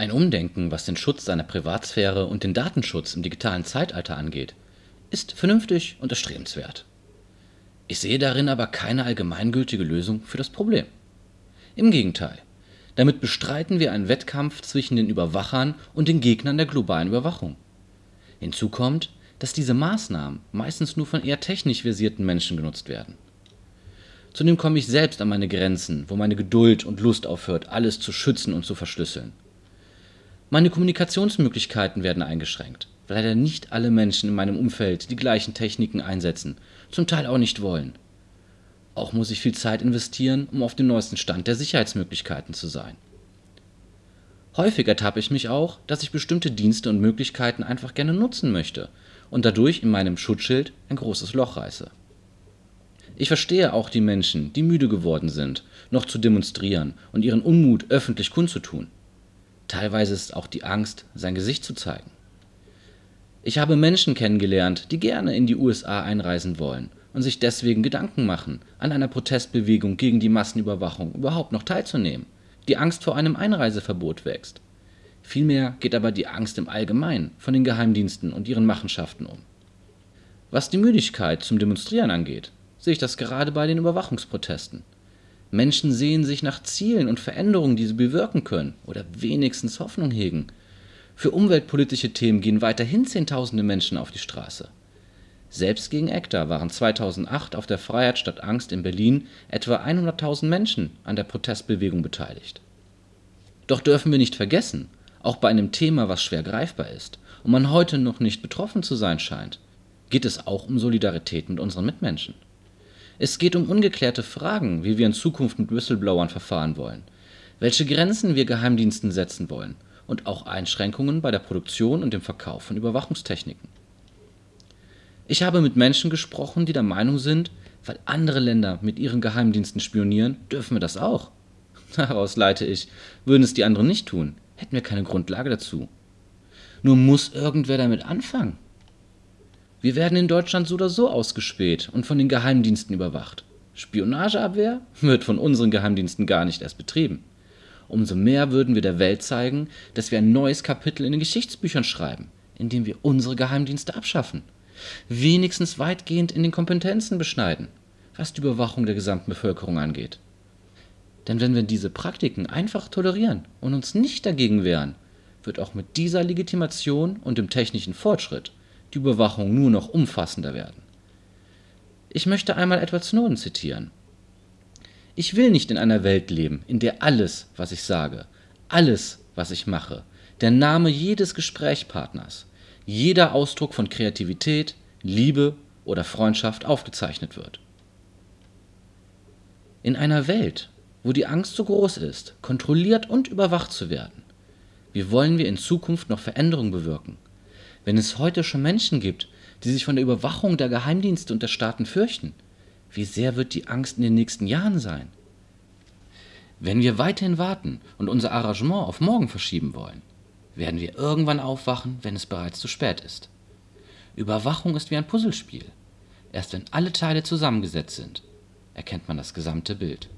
Ein Umdenken, was den Schutz seiner Privatsphäre und den Datenschutz im digitalen Zeitalter angeht, ist vernünftig und erstrebenswert. Ich sehe darin aber keine allgemeingültige Lösung für das Problem. Im Gegenteil, damit bestreiten wir einen Wettkampf zwischen den Überwachern und den Gegnern der globalen Überwachung. Hinzu kommt, dass diese Maßnahmen meistens nur von eher technisch versierten Menschen genutzt werden. Zudem komme ich selbst an meine Grenzen, wo meine Geduld und Lust aufhört, alles zu schützen und zu verschlüsseln. Meine Kommunikationsmöglichkeiten werden eingeschränkt, weil leider nicht alle Menschen in meinem Umfeld die gleichen Techniken einsetzen, zum Teil auch nicht wollen. Auch muss ich viel Zeit investieren, um auf dem neuesten Stand der Sicherheitsmöglichkeiten zu sein. Häufig ertappe ich mich auch, dass ich bestimmte Dienste und Möglichkeiten einfach gerne nutzen möchte und dadurch in meinem Schutzschild ein großes Loch reiße. Ich verstehe auch die Menschen, die müde geworden sind, noch zu demonstrieren und ihren Unmut öffentlich kundzutun. Teilweise ist auch die Angst, sein Gesicht zu zeigen. Ich habe Menschen kennengelernt, die gerne in die USA einreisen wollen und sich deswegen Gedanken machen, an einer Protestbewegung gegen die Massenüberwachung überhaupt noch teilzunehmen. Die Angst vor einem Einreiseverbot wächst. Vielmehr geht aber die Angst im Allgemeinen von den Geheimdiensten und ihren Machenschaften um. Was die Müdigkeit zum Demonstrieren angeht, sehe ich das gerade bei den Überwachungsprotesten. Menschen sehen sich nach Zielen und Veränderungen, die sie bewirken können oder wenigstens Hoffnung hegen. Für umweltpolitische Themen gehen weiterhin Zehntausende Menschen auf die Straße. Selbst gegen ECTA waren 2008 auf der Freiheit statt Angst in Berlin etwa 100.000 Menschen an der Protestbewegung beteiligt. Doch dürfen wir nicht vergessen, auch bei einem Thema, was schwer greifbar ist und man heute noch nicht betroffen zu sein scheint, geht es auch um Solidarität mit unseren Mitmenschen. Es geht um ungeklärte Fragen, wie wir in Zukunft mit Whistleblowern verfahren wollen, welche Grenzen wir Geheimdiensten setzen wollen und auch Einschränkungen bei der Produktion und dem Verkauf von Überwachungstechniken. Ich habe mit Menschen gesprochen, die der Meinung sind, weil andere Länder mit ihren Geheimdiensten spionieren, dürfen wir das auch. Daraus leite ich, würden es die anderen nicht tun, hätten wir keine Grundlage dazu. Nur muss irgendwer damit anfangen. Wir werden in Deutschland so oder so ausgespäht und von den Geheimdiensten überwacht. Spionageabwehr wird von unseren Geheimdiensten gar nicht erst betrieben. Umso mehr würden wir der Welt zeigen, dass wir ein neues Kapitel in den Geschichtsbüchern schreiben, in dem wir unsere Geheimdienste abschaffen. Wenigstens weitgehend in den Kompetenzen beschneiden, was die Überwachung der gesamten Bevölkerung angeht. Denn wenn wir diese Praktiken einfach tolerieren und uns nicht dagegen wehren, wird auch mit dieser Legitimation und dem technischen Fortschritt die Überwachung nur noch umfassender werden. Ich möchte einmal Edward Snowden zitieren. Ich will nicht in einer Welt leben, in der alles, was ich sage, alles, was ich mache, der Name jedes Gesprächspartners, jeder Ausdruck von Kreativität, Liebe oder Freundschaft aufgezeichnet wird. In einer Welt, wo die Angst so groß ist, kontrolliert und überwacht zu werden, wie wollen wir in Zukunft noch Veränderungen bewirken? Wenn es heute schon Menschen gibt, die sich von der Überwachung der Geheimdienste und der Staaten fürchten, wie sehr wird die Angst in den nächsten Jahren sein? Wenn wir weiterhin warten und unser Arrangement auf morgen verschieben wollen, werden wir irgendwann aufwachen, wenn es bereits zu spät ist. Überwachung ist wie ein Puzzlespiel. Erst wenn alle Teile zusammengesetzt sind, erkennt man das gesamte Bild.